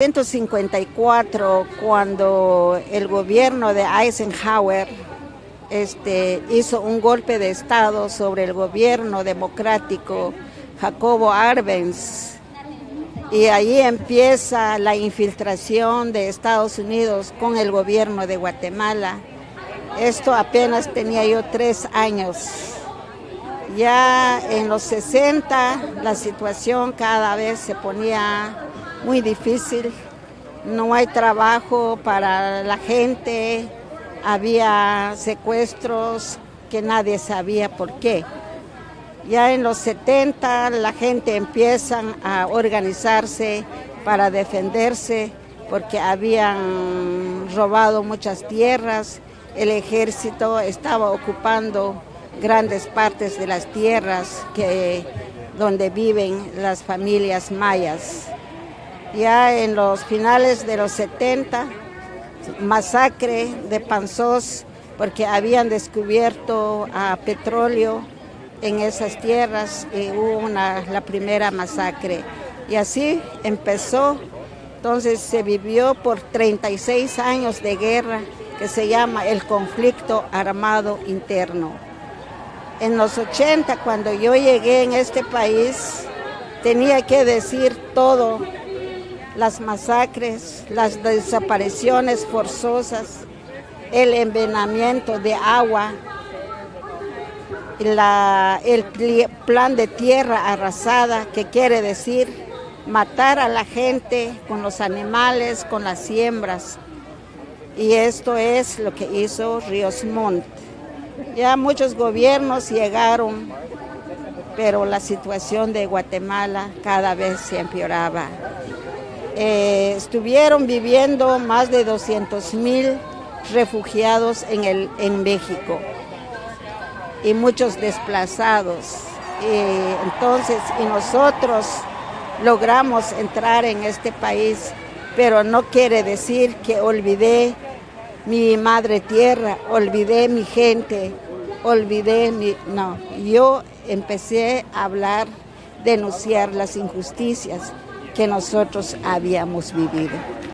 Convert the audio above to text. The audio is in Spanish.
1954, cuando el gobierno de Eisenhower este, hizo un golpe de Estado sobre el gobierno democrático Jacobo Arbenz, y ahí empieza la infiltración de Estados Unidos con el gobierno de Guatemala. Esto apenas tenía yo tres años. Ya en los 60 la situación cada vez se ponía muy difícil, no hay trabajo para la gente, había secuestros que nadie sabía por qué. Ya en los 70 la gente empieza a organizarse para defenderse porque habían robado muchas tierras, el ejército estaba ocupando grandes partes de las tierras que, donde viven las familias mayas. Ya en los finales de los 70, masacre de Panzós, porque habían descubierto petróleo en esas tierras y hubo una, la primera masacre. Y así empezó, entonces se vivió por 36 años de guerra que se llama el conflicto armado interno. En los 80, cuando yo llegué en este país, tenía que decir todo las masacres, las desapariciones forzosas, el envenenamiento de agua, el plan de tierra arrasada, que quiere decir matar a la gente con los animales, con las siembras. Y esto es lo que hizo Ríos Montt. Ya muchos gobiernos llegaron, pero la situación de Guatemala cada vez se empeoraba. Eh, estuvieron viviendo más de 200 mil refugiados en, el, en México y muchos desplazados. entonces, y nosotros logramos entrar en este país, pero no quiere decir que olvidé mi madre tierra, olvidé mi gente, olvidé mi... No, yo empecé a hablar, denunciar las injusticias que nosotros habíamos vivido.